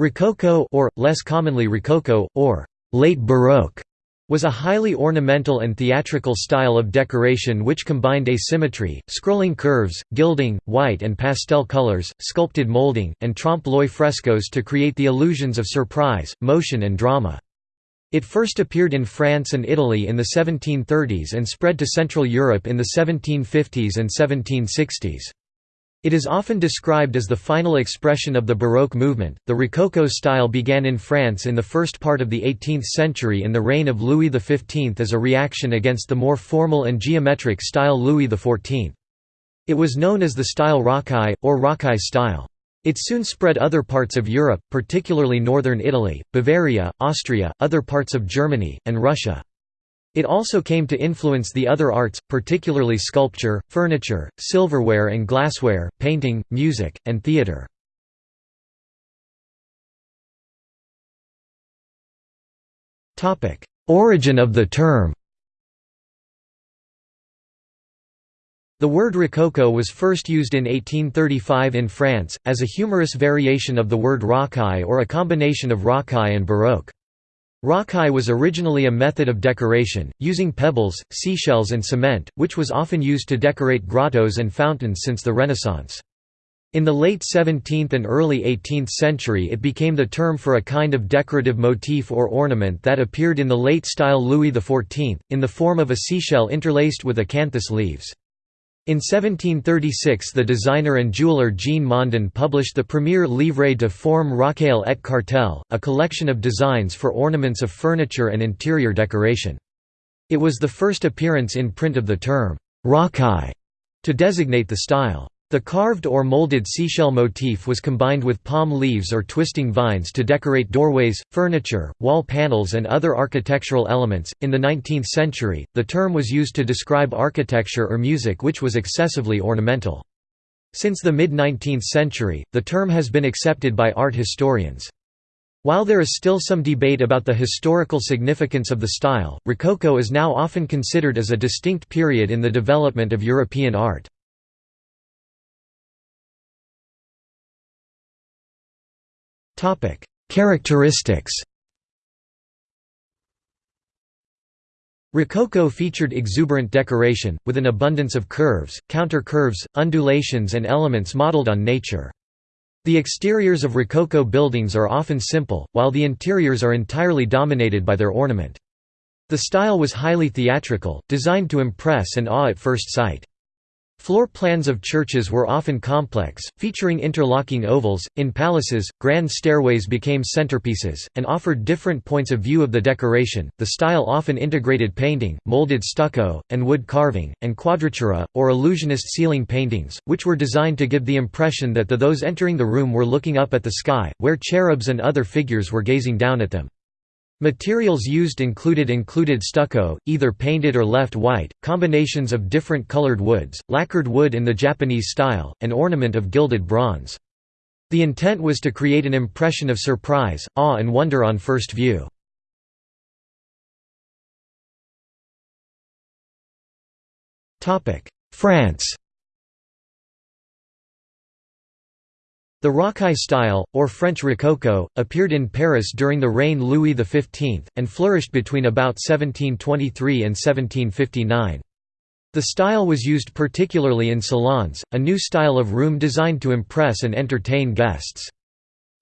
Rococo or, less commonly Rococo, or «late Baroque» was a highly ornamental and theatrical style of decoration which combined asymmetry, scrolling curves, gilding, white and pastel colors, sculpted molding, and trompe-l'oeil frescoes to create the illusions of surprise, motion and drama. It first appeared in France and Italy in the 1730s and spread to Central Europe in the 1750s and 1760s. It is often described as the final expression of the Baroque movement. The Rococo style began in France in the first part of the 18th century in the reign of Louis XV as a reaction against the more formal and geometric style Louis XIV. It was known as the style rocaille, or rocaille style. It soon spread other parts of Europe, particularly northern Italy, Bavaria, Austria, other parts of Germany, and Russia. It also came to influence the other arts, particularly sculpture, furniture, silverware and glassware, painting, music, and theatre. Origin of the term The word rococo was first used in 1835 in France, as a humorous variation of the word rocaille or a combination of rocaille and baroque. Rocaille was originally a method of decoration, using pebbles, seashells and cement, which was often used to decorate grottos and fountains since the Renaissance. In the late 17th and early 18th century it became the term for a kind of decorative motif or ornament that appeared in the late-style Louis XIV, in the form of a seashell interlaced with acanthus leaves. In 1736 the designer and jeweller Jean Mondon published the premier Livre de forme Rocaille et Cartel, a collection of designs for ornaments of furniture and interior decoration. It was the first appearance in print of the term «rocaille» to designate the style. The carved or molded seashell motif was combined with palm leaves or twisting vines to decorate doorways, furniture, wall panels, and other architectural elements. In the 19th century, the term was used to describe architecture or music which was excessively ornamental. Since the mid 19th century, the term has been accepted by art historians. While there is still some debate about the historical significance of the style, Rococo is now often considered as a distinct period in the development of European art. Characteristics Rococo featured exuberant decoration, with an abundance of curves, counter-curves, undulations and elements modeled on nature. The exteriors of Rococo buildings are often simple, while the interiors are entirely dominated by their ornament. The style was highly theatrical, designed to impress and awe at first sight. Floor plans of churches were often complex, featuring interlocking ovals. In palaces, grand stairways became centerpieces, and offered different points of view of the decoration. The style often integrated painting, molded stucco, and wood carving, and quadratura, or illusionist ceiling paintings, which were designed to give the impression that the those entering the room were looking up at the sky, where cherubs and other figures were gazing down at them. Materials used included included stucco, either painted or left white, combinations of different colored woods, lacquered wood in the Japanese style, and ornament of gilded bronze. The intent was to create an impression of surprise, awe and wonder on first view. France The Rocaille style, or French Rococo, appeared in Paris during the reign Louis XV, and flourished between about 1723 and 1759. The style was used particularly in salons, a new style of room designed to impress and entertain guests.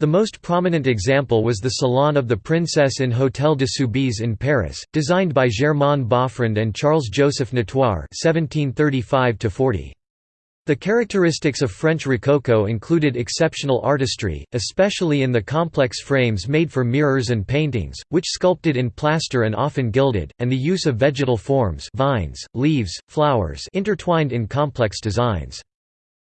The most prominent example was the Salon of the Princess in Hôtel de Soubise in Paris, designed by Germain Boffrand and Charles-Joseph Natoire 1735 -40. The characteristics of French Rococo included exceptional artistry, especially in the complex frames made for mirrors and paintings, which sculpted in plaster and often gilded, and the use of vegetal forms vines, leaves, flowers intertwined in complex designs.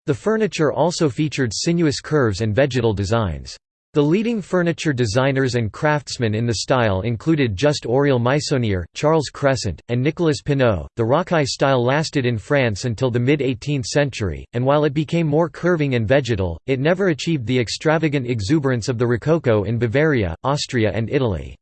The furniture also featured sinuous curves and vegetal designs. The leading furniture designers and craftsmen in the style included Just Aurèle Meissonier, Charles Cressent, and Nicolas Pineau. The rocaille style lasted in France until the mid 18th century, and while it became more curving and vegetal, it never achieved the extravagant exuberance of the Rococo in Bavaria, Austria, and Italy.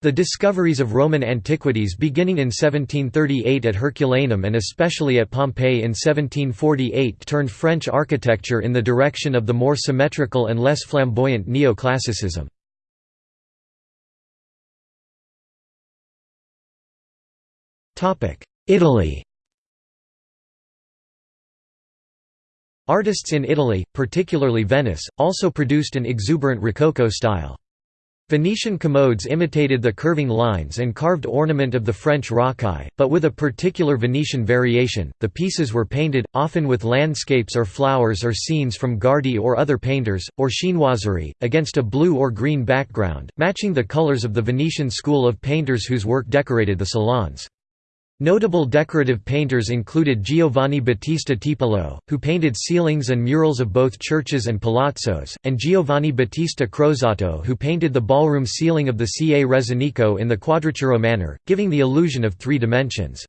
The discoveries of Roman antiquities beginning in 1738 at Herculaneum and especially at Pompeii in 1748 turned French architecture in the direction of the more symmetrical and less flamboyant neoclassicism. Italy Artists in Italy, particularly Venice, also produced an exuberant Rococo style. Venetian commodes imitated the curving lines and carved ornament of the French rocaille, but with a particular Venetian variation. The pieces were painted, often with landscapes or flowers or scenes from Guardi or other painters, or chinoiserie, against a blue or green background, matching the colors of the Venetian school of painters whose work decorated the salons. Notable decorative painters included Giovanni Battista Tiepolo, who painted ceilings and murals of both churches and palazzos, and Giovanni Battista Crosato who painted the ballroom ceiling of the Ca' Rezzonico in the quadratura manner, giving the illusion of three dimensions.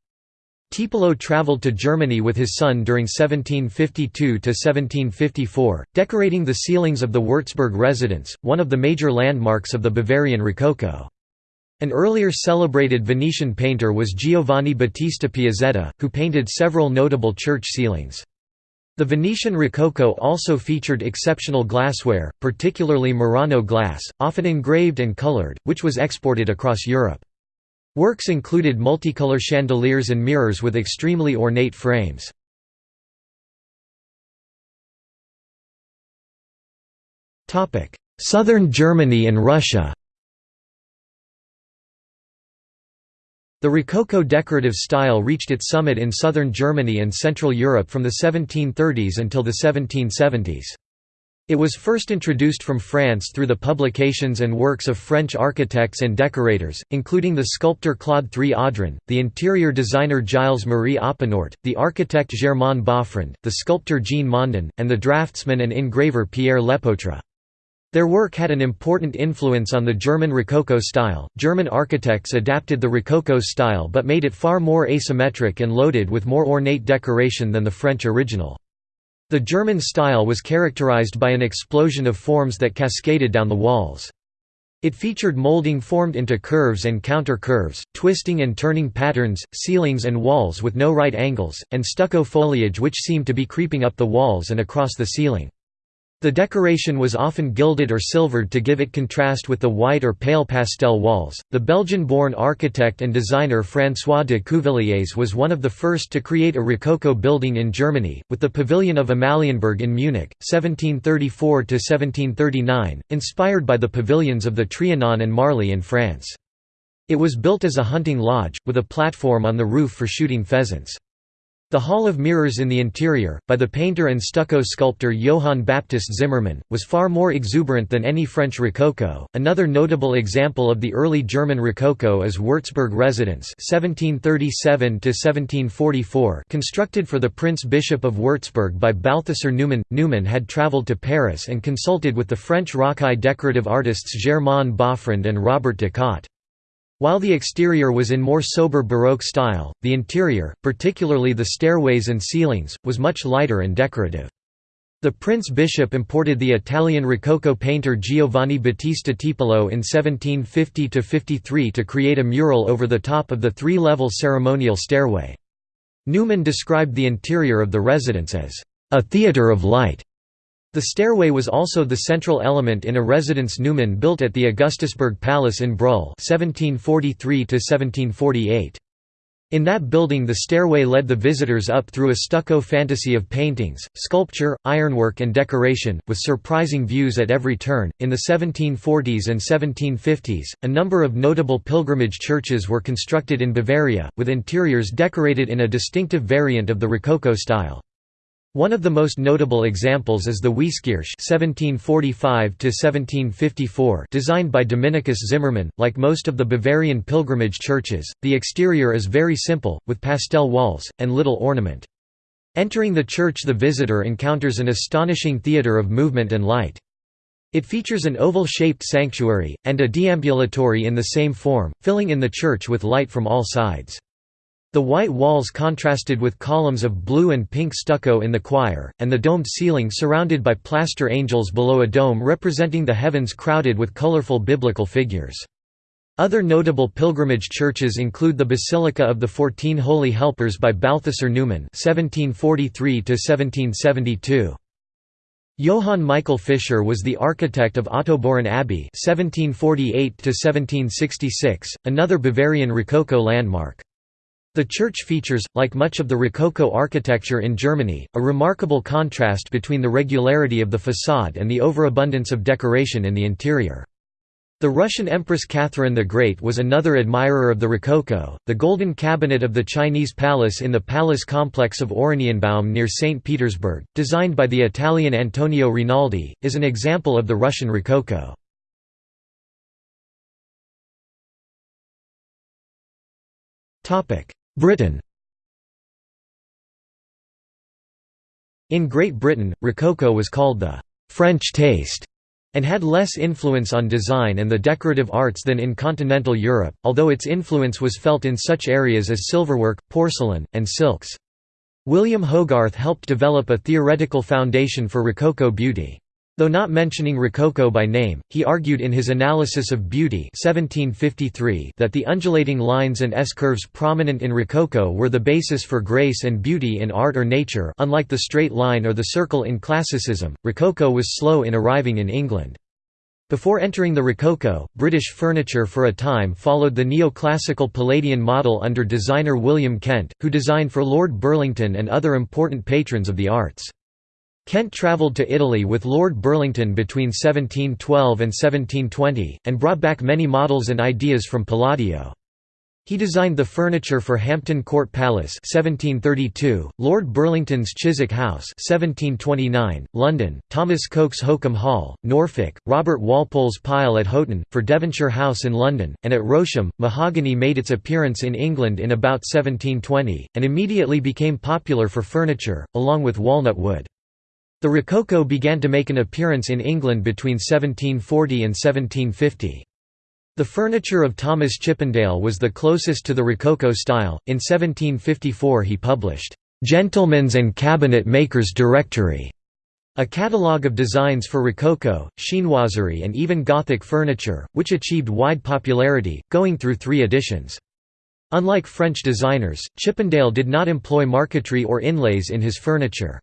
Tiepolo travelled to Germany with his son during 1752–1754, decorating the ceilings of the Würzburg residence, one of the major landmarks of the Bavarian Rococo. An earlier celebrated Venetian painter was Giovanni Battista Piazzetta, who painted several notable church ceilings. The Venetian Rococo also featured exceptional glassware, particularly Murano glass, often engraved and colored, which was exported across Europe. Works included multicolor chandeliers and mirrors with extremely ornate frames. Southern Germany and Russia The Rococo decorative style reached its summit in southern Germany and Central Europe from the 1730s until the 1770s. It was first introduced from France through the publications and works of French architects and decorators, including the sculptor Claude III Audran, the interior designer Gilles-Marie Oppenordt, the architect Germain Boffrand, the sculptor Jean Mondon, and the draftsman and engraver Pierre Lepautre. Their work had an important influence on the German Rococo style. German architects adapted the Rococo style but made it far more asymmetric and loaded with more ornate decoration than the French original. The German style was characterized by an explosion of forms that cascaded down the walls. It featured molding formed into curves and counter-curves, twisting and turning patterns, ceilings and walls with no right angles, and stucco foliage which seemed to be creeping up the walls and across the ceiling. The decoration was often gilded or silvered to give it contrast with the white or pale pastel walls. The Belgian born architect and designer François de Cuvilliés was one of the first to create a Rococo building in Germany, with the Pavilion of Amalienburg in Munich, 1734 1739, inspired by the pavilions of the Trianon and Marly in France. It was built as a hunting lodge, with a platform on the roof for shooting pheasants. The Hall of Mirrors in the interior, by the painter and stucco sculptor Johann Baptist Zimmermann, was far more exuberant than any French Rococo. Another notable example of the early German Rococo is Würzburg residence (1737–1744), constructed for the Prince Bishop of Würzburg by Balthasar Neumann. Neumann had travelled to Paris and consulted with the French rocaille decorative artists Germain Boffrand and Robert de Cotte. While the exterior was in more sober Baroque style, the interior, particularly the stairways and ceilings, was much lighter and decorative. The Prince Bishop imported the Italian Rococo painter Giovanni Battista Tiepolo in 1750–53 to create a mural over the top of the three-level ceremonial stairway. Neumann described the interior of the residence as, "...a theatre of light." The stairway was also the central element in a residence Neumann built at the Augustusburg Palace in Brühl 1743 In that building the stairway led the visitors up through a stucco fantasy of paintings, sculpture, ironwork and decoration, with surprising views at every turn. In the 1740s and 1750s, a number of notable pilgrimage churches were constructed in Bavaria, with interiors decorated in a distinctive variant of the Rococo style. One of the most notable examples is the Wieskirche (1745–1754), designed by Dominicus Zimmermann. Like most of the Bavarian pilgrimage churches, the exterior is very simple, with pastel walls and little ornament. Entering the church, the visitor encounters an astonishing theatre of movement and light. It features an oval-shaped sanctuary and a deambulatory in the same form, filling in the church with light from all sides. The white walls contrasted with columns of blue and pink stucco in the choir, and the domed ceiling surrounded by plaster angels below a dome representing the heavens crowded with colorful biblical figures. Other notable pilgrimage churches include the Basilica of the Fourteen Holy Helpers by Balthasar Neumann (1743–1772). Johann Michael Fischer was the architect of Ottobeuren Abbey (1748–1766), another Bavarian Rococo landmark. The church features, like much of the Rococo architecture in Germany, a remarkable contrast between the regularity of the façade and the overabundance of decoration in the interior. The Russian Empress Catherine the Great was another admirer of the Rococo. The Golden Cabinet of the Chinese Palace in the palace complex of Oranienbaum near St. Petersburg, designed by the Italian Antonio Rinaldi, is an example of the Russian Rococo. Britain In Great Britain, Rococo was called the «French taste» and had less influence on design and the decorative arts than in continental Europe, although its influence was felt in such areas as silverwork, porcelain, and silks. William Hogarth helped develop a theoretical foundation for Rococo beauty. Though not mentioning Rococo by name, he argued in his Analysis of Beauty 1753 that the undulating lines and S-curves prominent in Rococo were the basis for grace and beauty in art or nature unlike the straight line or the circle in classicism, Rococo was slow in arriving in England. Before entering the Rococo, British furniture for a time followed the neoclassical Palladian model under designer William Kent, who designed for Lord Burlington and other important patrons of the arts. Kent travelled to Italy with Lord Burlington between 1712 and 1720, and brought back many models and ideas from Palladio. He designed the furniture for Hampton Court Palace 1732, Lord Burlington's Chiswick House 1729, London, Thomas Coke's Holkham Hall, Norfolk, Robert Walpole's Pile at Houghton, for Devonshire House in London, and at Rousham, mahogany made its appearance in England in about 1720, and immediately became popular for furniture, along with walnut wood. The Rococo began to make an appearance in England between 1740 and 1750. The furniture of Thomas Chippendale was the closest to the Rococo style. In 1754 he published, "'Gentlemen's and Cabinet Makers' Directory' a catalogue of designs for Rococo, chinoiserie and even Gothic furniture, which achieved wide popularity, going through three editions. Unlike French designers, Chippendale did not employ marquetry or inlays in his furniture.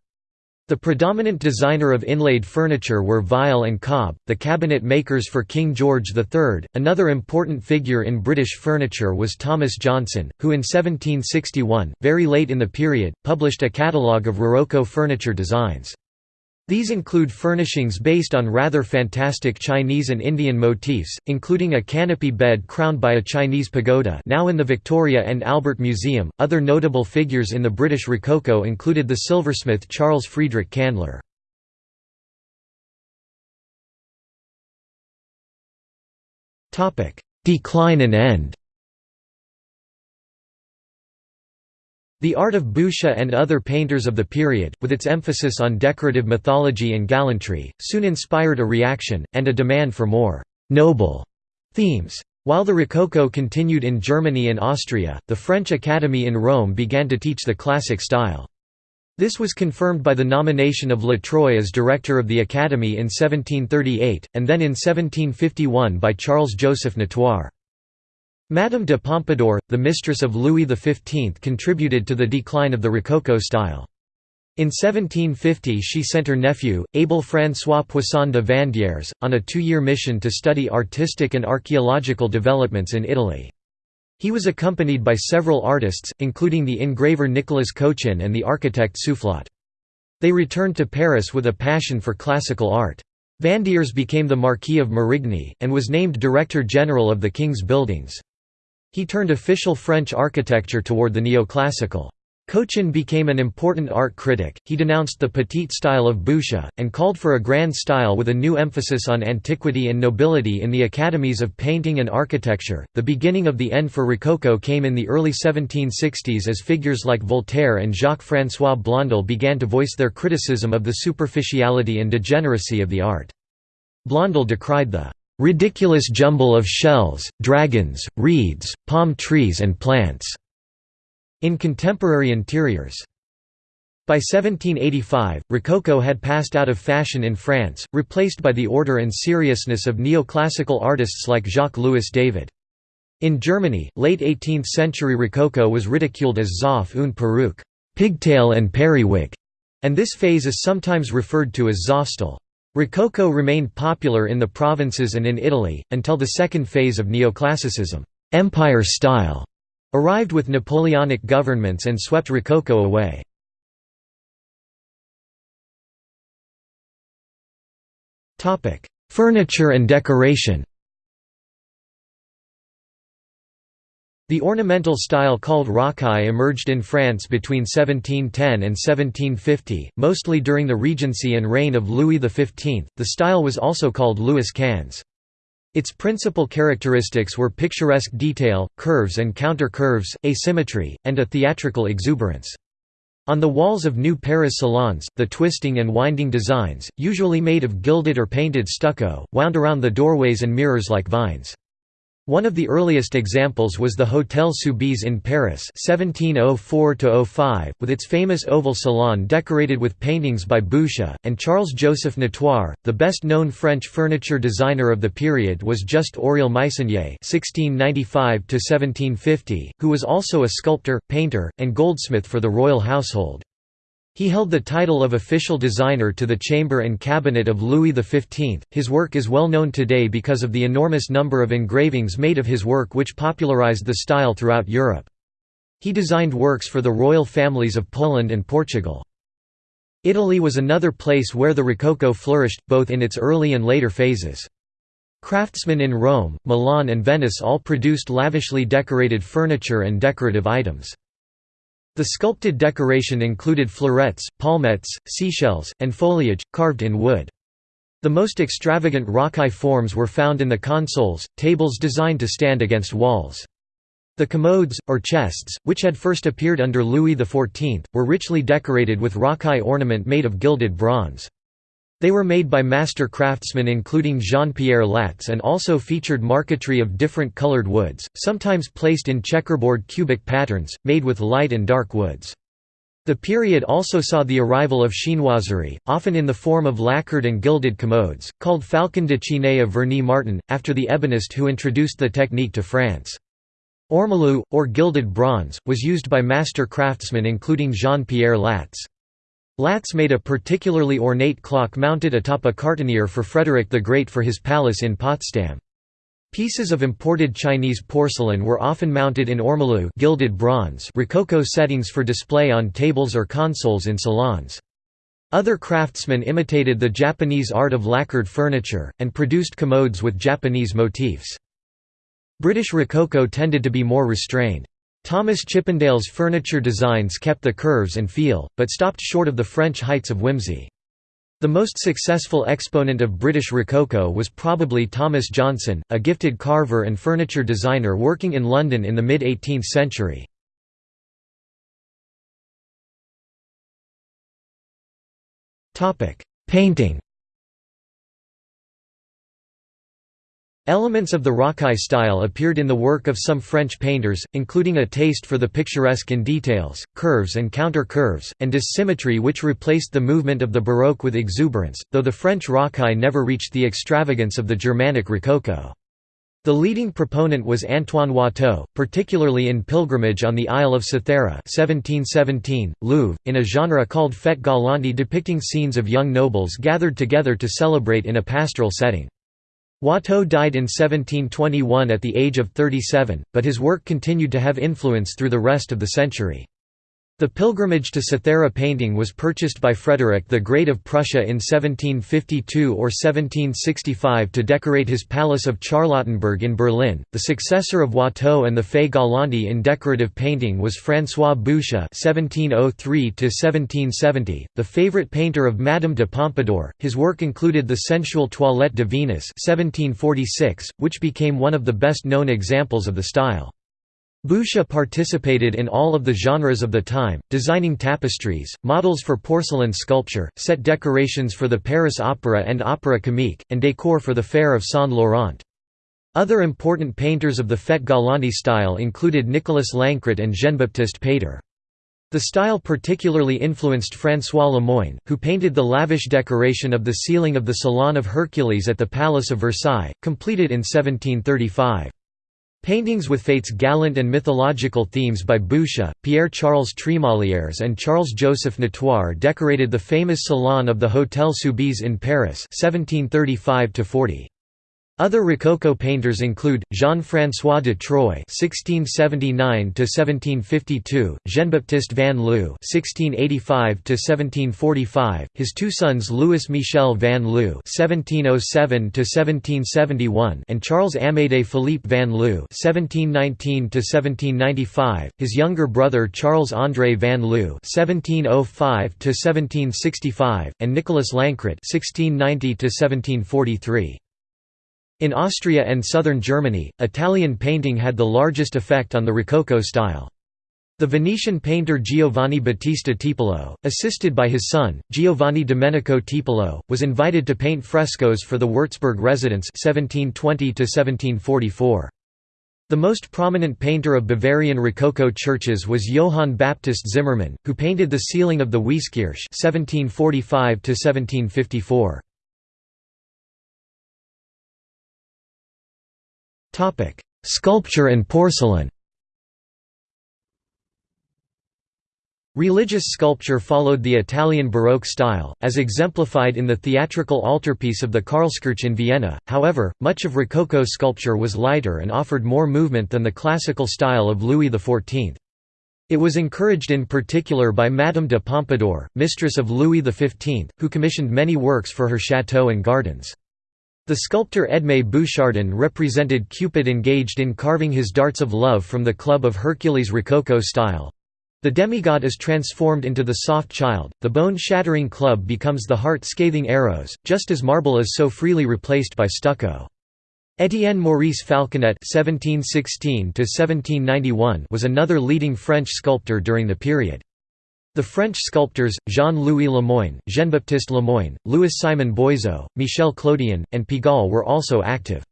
The predominant designer of inlaid furniture were Vile and Cobb, the cabinet makers for King George III. Another important figure in British furniture was Thomas Johnson, who in 1761, very late in the period, published a catalogue of Rococo furniture designs. These include furnishings based on rather fantastic Chinese and Indian motifs, including a canopy bed crowned by a Chinese pagoda now in the Victoria and Albert Museum. Other notable figures in the British Rococo included the silversmith Charles Friedrich Kandler. Decline and end The art of Boucher and other painters of the period, with its emphasis on decorative mythology and gallantry, soon inspired a reaction, and a demand for more «noble» themes. While the Rococo continued in Germany and Austria, the French Academy in Rome began to teach the classic style. This was confirmed by the nomination of Latroy as director of the Academy in 1738, and then in 1751 by Charles-Joseph Natoire. Madame de Pompadour, the mistress of Louis XV contributed to the decline of the Rococo style. In 1750 she sent her nephew, Abel François Poisson de Vandières, on a two-year mission to study artistic and archaeological developments in Italy. He was accompanied by several artists, including the engraver Nicolas Cochin and the architect Soufflot. They returned to Paris with a passion for classical art. Vandières became the Marquis of Marigny, and was named Director General of the King's Buildings. He turned official French architecture toward the neoclassical. Cochin became an important art critic, he denounced the petite style of Boucher, and called for a grand style with a new emphasis on antiquity and nobility in the academies of painting and architecture. The beginning of the end for Rococo came in the early 1760s as figures like Voltaire and Jacques François Blondel began to voice their criticism of the superficiality and degeneracy of the art. Blondel decried the ridiculous jumble of shells, dragons, reeds, palm trees and plants", in contemporary interiors. By 1785, Rococo had passed out of fashion in France, replaced by the order and seriousness of neoclassical artists like Jacques-Louis David. In Germany, late 18th-century Rococo was ridiculed as Zopf und Perücke pigtail and periwig", and this phase is sometimes referred to as Zopfstil. Rococo remained popular in the provinces and in Italy, until the second phase of neoclassicism empire style", arrived with Napoleonic governments and swept Rococo away. Furniture and decoration The ornamental style called rocaille emerged in France between 1710 and 1750, mostly during the regency and reign of Louis XV. The style was also called Louis Quinze. Its principal characteristics were picturesque detail, curves and counter-curves, asymmetry, and a theatrical exuberance. On the walls of new Paris salons, the twisting and winding designs, usually made of gilded or painted stucco, wound around the doorways and mirrors like vines. One of the earliest examples was the Hôtel Soubise in Paris 1704 with its famous oval salon decorated with paintings by Boucher, and Charles-Joseph Natoire. The best-known French furniture designer of the period was Just Aurèle Meissonier (1695–1750), who was also a sculptor, painter, and goldsmith for the royal household. He held the title of official designer to the chamber and cabinet of Louis XV. His work is well known today because of the enormous number of engravings made of his work which popularized the style throughout Europe. He designed works for the royal families of Poland and Portugal. Italy was another place where the Rococo flourished, both in its early and later phases. Craftsmen in Rome, Milan and Venice all produced lavishly decorated furniture and decorative items. The sculpted decoration included florets, palmettes, seashells, and foliage, carved in wood. The most extravagant rocaille forms were found in the consoles, tables designed to stand against walls. The commodes, or chests, which had first appeared under Louis XIV, were richly decorated with rocaille ornament made of gilded bronze. They were made by master craftsmen including Jean-Pierre Latz and also featured marquetry of different colored woods, sometimes placed in checkerboard cubic patterns, made with light and dark woods. The period also saw the arrival of chinoiserie, often in the form of lacquered and gilded commodes, called Falcon de Chine of Vernis Martin, after the ebonist who introduced the technique to France. Ormolu, or gilded bronze, was used by master craftsmen including Jean-Pierre Latz. Latz made a particularly ornate clock mounted atop a cartonnier for Frederick the Great for his palace in Potsdam. Pieces of imported Chinese porcelain were often mounted in ormolu gilded bronze rococo settings for display on tables or consoles in salons. Other craftsmen imitated the Japanese art of lacquered furniture, and produced commodes with Japanese motifs. British Rococo tended to be more restrained. Thomas Chippendale's furniture designs kept the curves and feel, but stopped short of the French heights of whimsy. The most successful exponent of British Rococo was probably Thomas Johnson, a gifted carver and furniture designer working in London in the mid-18th century. Painting Elements of the rocaille style appeared in the work of some French painters, including a taste for the picturesque in details, curves and counter-curves, and dissymmetry which replaced the movement of the Baroque with exuberance, though the French rocaille never reached the extravagance of the Germanic rococo. The leading proponent was Antoine Watteau, particularly in Pilgrimage on the Isle of Cythera 1717, Louvre, in a genre called fête galante depicting scenes of young nobles gathered together to celebrate in a pastoral setting. Watteau died in 1721 at the age of 37, but his work continued to have influence through the rest of the century. The pilgrimage to Cythera painting was purchased by Frederick the Great of Prussia in 1752 or 1765 to decorate his Palace of Charlottenburg in Berlin. The successor of Watteau and the Fête Galante in decorative painting was François Boucher (1703–1770), the favorite painter of Madame de Pompadour. His work included the sensual Toilette de Venus (1746), which became one of the best-known examples of the style. Boucher participated in all of the genres of the time, designing tapestries, models for porcelain sculpture, set decorations for the Paris Opera and Opéra Comique, and décor for the Fair of Saint-Laurent. Other important painters of the Fête Galante style included Nicolas Lancret and Jean-Baptiste Pater. The style particularly influenced François Lemoyne, who painted the lavish decoration of the ceiling of the Salon of Hercules at the Palace of Versailles, completed in 1735. Paintings with fates gallant and mythological themes by Boucher, Pierre-Charles Tremolières and Charles-Joseph Natoire decorated the famous Salon of the Hôtel Soubise in Paris 1735 -40. Other Rococo painters include Jean-François de Troy (1679–1752), Jean-Baptiste van Loo (1685–1745), his two sons Louis Michel van Loo (1707–1771) and Charles Amédée Philippe van Loo (1719–1795), his younger brother Charles André van Loo (1705–1765), and Nicolas Lancret (1690–1743). In Austria and southern Germany, Italian painting had the largest effect on the Rococo style. The Venetian painter Giovanni Battista Tiepolo, assisted by his son, Giovanni Domenico Tiepolo, was invited to paint frescoes for the Würzburg residence 1720 The most prominent painter of Bavarian Rococo churches was Johann Baptist Zimmermann, who painted the ceiling of the Wieskirche 1745 Sculpture and porcelain Religious sculpture followed the Italian Baroque style, as exemplified in the theatrical altarpiece of the Karlskirche in Vienna, however, much of Rococo sculpture was lighter and offered more movement than the classical style of Louis XIV. It was encouraged in particular by Madame de Pompadour, mistress of Louis XV, who commissioned many works for her chateau and gardens. The sculptor Edmé Bouchardon represented Cupid engaged in carving his darts of love from the club of Hercules Rococo style. The demigod is transformed into the soft child, the bone-shattering club becomes the heart-scathing arrows, just as marble is so freely replaced by stucco. Étienne Maurice Falconet was another leading French sculptor during the period. The French sculptors, Jean-Louis Lemoyne, Jean-Baptiste Lemoyne, Louis-Simon Boizot, Michel Clodion, and Pigalle were also active.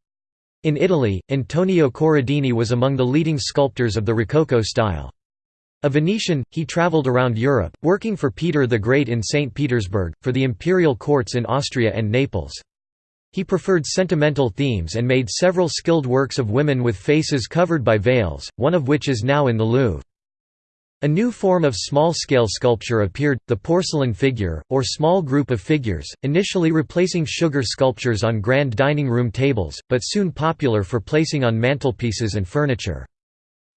In Italy, Antonio Corradini was among the leading sculptors of the Rococo style. A Venetian, he travelled around Europe, working for Peter the Great in St. Petersburg, for the imperial courts in Austria and Naples. He preferred sentimental themes and made several skilled works of women with faces covered by veils, one of which is now in the Louvre. A new form of small-scale sculpture appeared, the porcelain figure, or small group of figures, initially replacing sugar sculptures on grand dining room tables, but soon popular for placing on mantelpieces and furniture.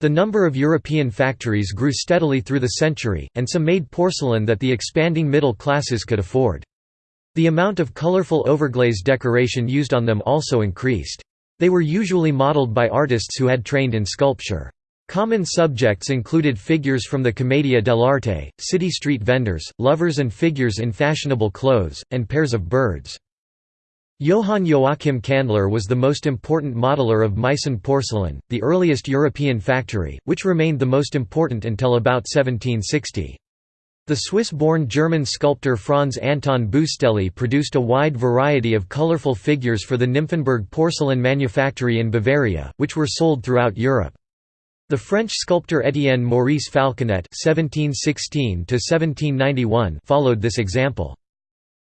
The number of European factories grew steadily through the century, and some made porcelain that the expanding middle classes could afford. The amount of colorful overglaze decoration used on them also increased. They were usually modeled by artists who had trained in sculpture. Common subjects included figures from the Commedia dell'arte, city street vendors, lovers and figures in fashionable clothes, and pairs of birds. Johann Joachim Kändler was the most important modeler of Meissen porcelain, the earliest European factory, which remained the most important until about 1760. The Swiss-born German sculptor Franz Anton Bustelli produced a wide variety of colorful figures for the Nymphenburg porcelain manufactory in Bavaria, which were sold throughout Europe. The French sculptor Étienne Maurice Falconet (1716–1791) followed this example.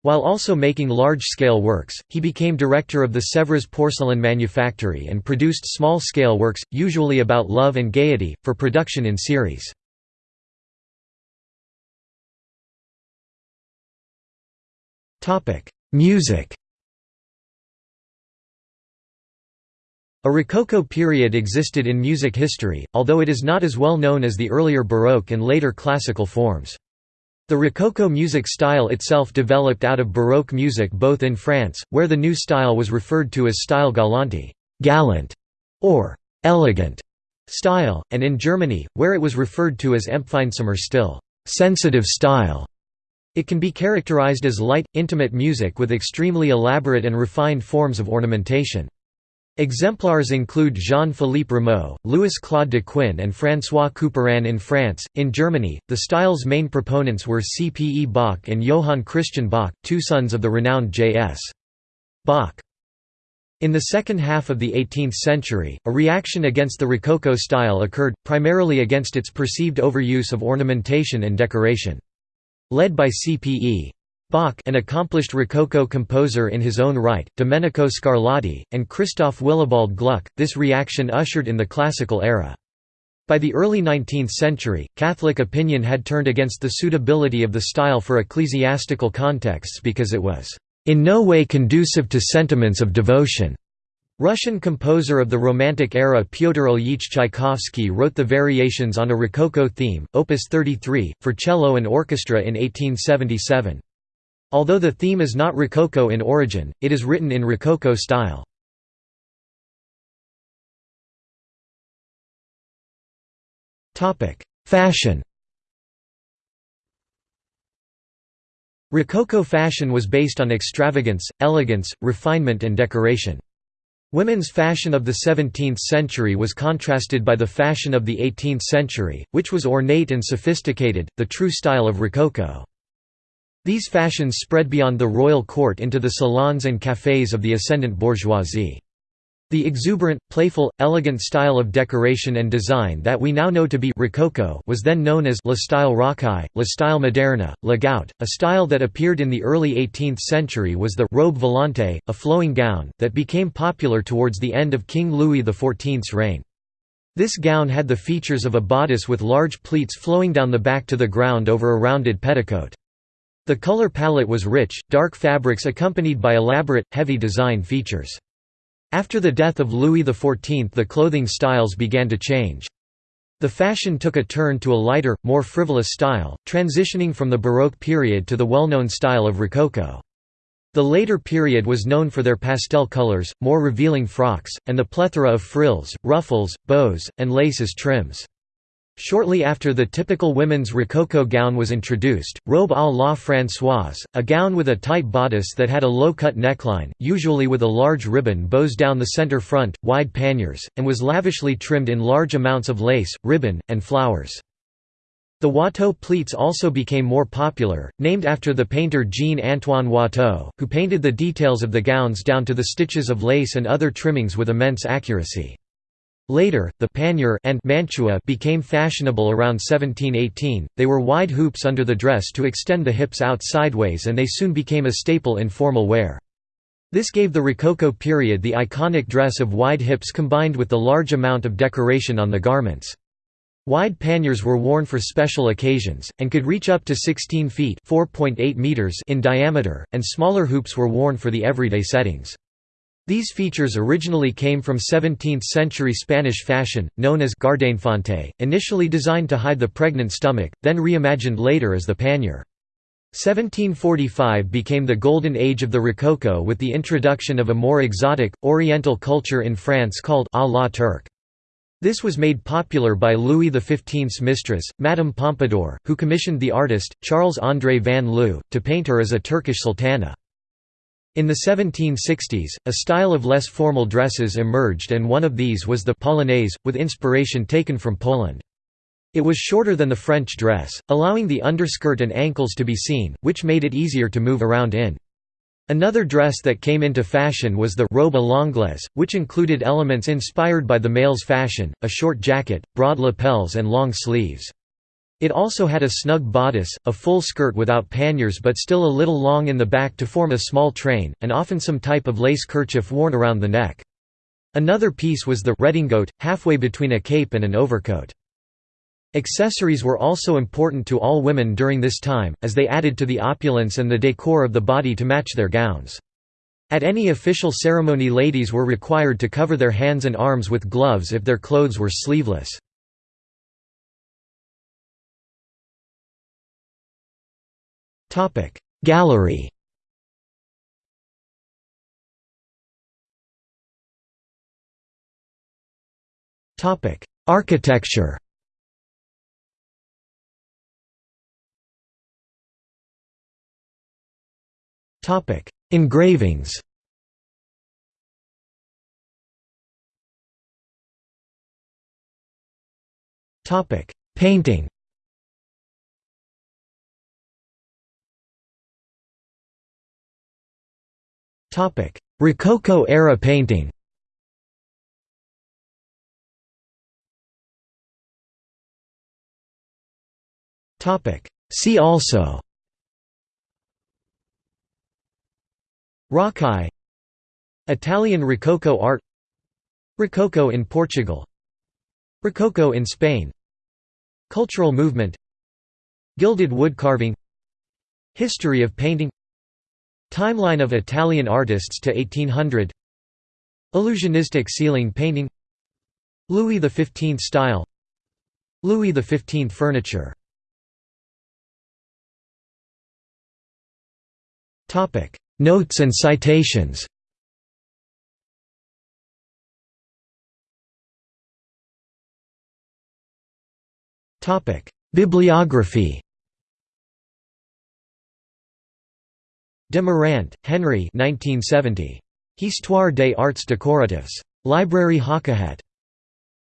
While also making large-scale works, he became director of the Sèvres porcelain manufactory and produced small-scale works, usually about love and gaiety, for production in series. Music A Rococo period existed in music history, although it is not as well known as the earlier Baroque and later classical forms. The Rococo music style itself developed out of Baroque music both in France, where the new style was referred to as style galante gallant", or «elegant» style, and in Germany, where it was referred to as Empfindsamer Stil sensitive style". It can be characterized as light, intimate music with extremely elaborate and refined forms of ornamentation. Exemplars include Jean-Philippe Rameau, Louis-Claude Daquin and François Couperin in France. In Germany, the style's main proponents were C. P. E. Bach and Johann Christian Bach, two sons of the renowned J.S. Bach. In the second half of the 18th century, a reaction against the Rococo style occurred, primarily against its perceived overuse of ornamentation and decoration. Led by C. Bach an accomplished Rococo composer in his own right, Domenico Scarlatti, and Christoph Willibald Gluck, this reaction ushered in the classical era. By the early 19th century, Catholic opinion had turned against the suitability of the style for ecclesiastical contexts because it was in no way conducive to sentiments of devotion. Russian composer of the Romantic era Pyotr Ilyich Tchaikovsky wrote the variations on a Rococo theme, Opus 33, for cello and orchestra in 1877. Although the theme is not Rococo in origin, it is written in Rococo style. Fashion Rococo fashion was based on extravagance, elegance, refinement and decoration. Women's fashion of the 17th century was contrasted by the fashion of the 18th century, which was ornate and sophisticated, the true style of Rococo. These fashions spread beyond the royal court into the salons and cafés of the ascendant bourgeoisie. The exuberant, playful, elegant style of decoration and design that we now know to be Rococo was then known as La Style Rocaille, La Style Moderna, La Goutte. A style that appeared in the early 18th century was the robe volante, a flowing gown, that became popular towards the end of King Louis XIV's reign. This gown had the features of a bodice with large pleats flowing down the back to the ground over a rounded petticoat. The color palette was rich, dark fabrics accompanied by elaborate, heavy design features. After the death of Louis XIV the clothing styles began to change. The fashion took a turn to a lighter, more frivolous style, transitioning from the Baroque period to the well-known style of Rococo. The later period was known for their pastel colors, more revealing frocks, and the plethora of frills, ruffles, bows, and laces trims. Shortly after the typical women's rococo gown was introduced, robe à la Françoise, a gown with a tight bodice that had a low-cut neckline, usually with a large ribbon bows down the center front, wide panniers, and was lavishly trimmed in large amounts of lace, ribbon, and flowers. The Watteau pleats also became more popular, named after the painter Jean-Antoine Watteau, who painted the details of the gowns down to the stitches of lace and other trimmings with immense accuracy. Later, the pannier and mantua became fashionable around 1718. They were wide hoops under the dress to extend the hips out sideways and they soon became a staple in formal wear. This gave the Rococo period the iconic dress of wide hips combined with the large amount of decoration on the garments. Wide panniers were worn for special occasions, and could reach up to 16 feet meters in diameter, and smaller hoops were worn for the everyday settings. These features originally came from 17th-century Spanish fashion, known as gardeinfante, initially designed to hide the pregnant stomach, then reimagined later as the pannier. 1745 became the golden age of the Rococo with the introduction of a more exotic, oriental culture in France called à la Turque. This was made popular by Louis XV's mistress, Madame Pompadour, who commissioned the artist, Charles-André van Loo, to paint her as a Turkish sultana. In the 1760s, a style of less formal dresses emerged and one of these was the polonaise, with inspiration taken from Poland. It was shorter than the French dress, allowing the underskirt and ankles to be seen, which made it easier to move around in. Another dress that came into fashion was the robe à which included elements inspired by the male's fashion, a short jacket, broad lapels and long sleeves. It also had a snug bodice, a full skirt without panniers but still a little long in the back to form a small train, and often some type of lace kerchief worn around the neck. Another piece was the redingote, halfway between a cape and an overcoat. Accessories were also important to all women during this time, as they added to the opulence and the decor of the body to match their gowns. At any official ceremony ladies were required to cover their hands and arms with gloves if their clothes were sleeveless. Gallery. Architecture. Topic. Engravings. Topic. Painting Rococo-era painting. See also. Rocaille Italian Rococo art. Rococo in Portugal. Rococo in Spain. Cultural movement. Gilded wood carving. History of painting Timeline of Italian artists to 1800 Illusionistic ceiling painting. Louis XV style. Louis XV furniture. Notes and citations. Bibliography De Marant, Henry 1970. Histoire des arts décoratifs. Librairie Hakahat.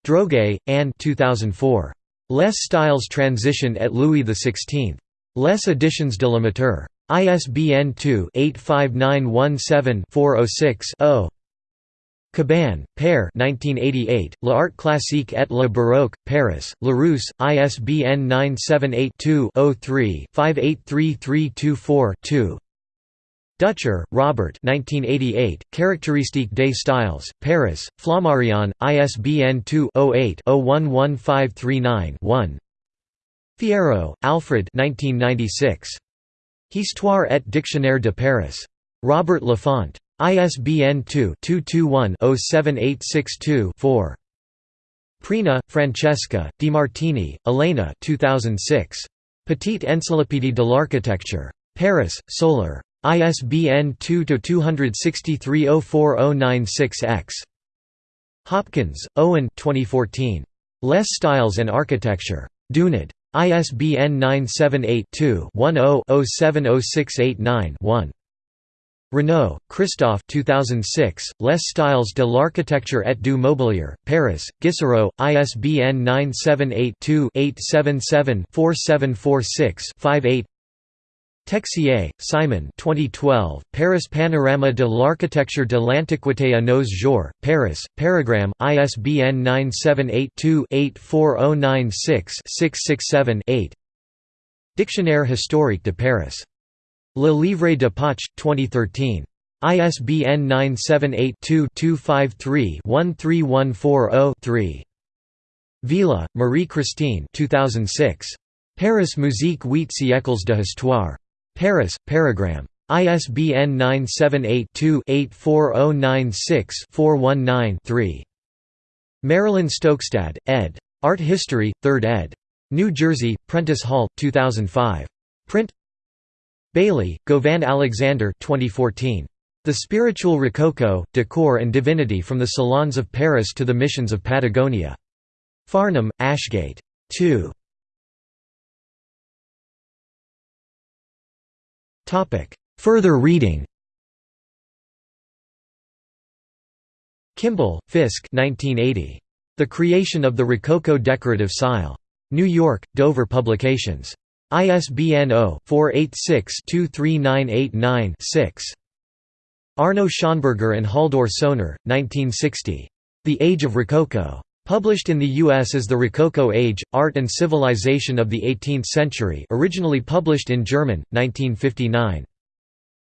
Droguet, Anne 2004. Les styles transition et Louis XVI. Les éditions de l'amateur. ISBN 2-85917-406-0. Cabanne, Perre 1988, L'Art classique et le baroque, Paris, Larousse, ISBN 978-2-03-583324-2 Ducher, Robert 1988, Caractéristique des styles, Paris, Flammarion, ISBN 2-08-011539-1 Fierro, Alfred 1996. Histoire et Dictionnaire de Paris. Robert Laffont. ISBN 2-221-07862-4. Prina, Francesca, Demartini, Elena 2006. Petite Encyclopédie de l'architecture. Paris, Solar. ISBN 2-263-04096-X. Hopkins, Owen 2014. Les Styles and Architecture. Dunod. ISBN 978-2-10-070689-1. Renaud, Christophe 2006, Les styles de l'architecture et du mobilier, Paris, Gisserot, ISBN 978-2-877-4746-58 Texier, Simon 2012, Paris Panorama de l'architecture de l'Antiquité à nos jours, Paris, Parigramme, ISBN 978-2-84096-667-8 Dictionnaire historique de Paris Le Livre de Poche, 2013. ISBN 978-2-253-13140-3. Villa, Marie-Christine 2006. Paris Musique huit siècles de histoire. Paris, Parigramme. ISBN 978-2-84096-419-3. Marilyn Stokestad, ed. Art History, 3rd ed. New Jersey, Prentice Hall, 2005. Print Bailey, Gauvin Alexander 2014. The Spiritual Rococo, Decor and Divinity from the Salons of Paris to the Missions of Patagonia. Farnham, Ashgate. 2. Further reading Kimball, Fiske 1980. The Creation of the Rococo Decorative Style. New York, Dover Publications. ISBN 0-486-23989-6. Arno Schonberger and Halldor Soehner, 1960. The Age of Rococo. Published in the U.S. as The Rococo Age, Art and Civilization of the Eighteenth Century originally published in German, 1959.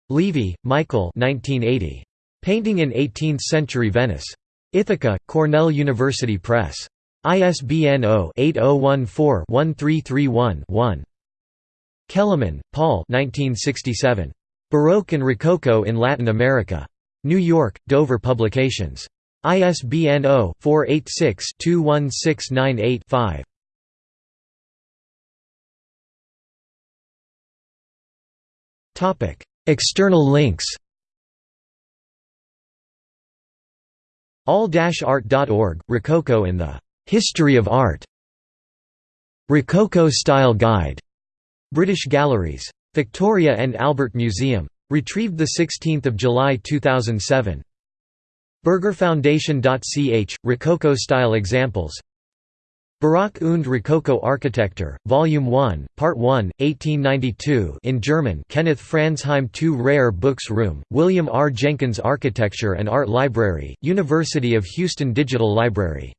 Levey, Michael 1980. Painting in Eighteenth-Century Venice. Ithaca, Cornell University Press. ISBN 0-8014-1331-1. Kelemen, Paul 1967. Baroque and Rococo in Latin America. New York, Dover Publications. ISBN 0-486-21698-5. External links all-art.org, Rococo in the "'History of Art' Rococo Style Guide", British Galleries. Victoria and Albert Museum. Retrieved 16 July 2007. Bergerfoundation.ch, Rococo-style examples Baroque und Rococo Architecture, Volume 1, Part 1, 1892 in German Kenneth Franzheim Two Rare Books Room, William R. Jenkins Architecture and Art Library, University of Houston Digital Library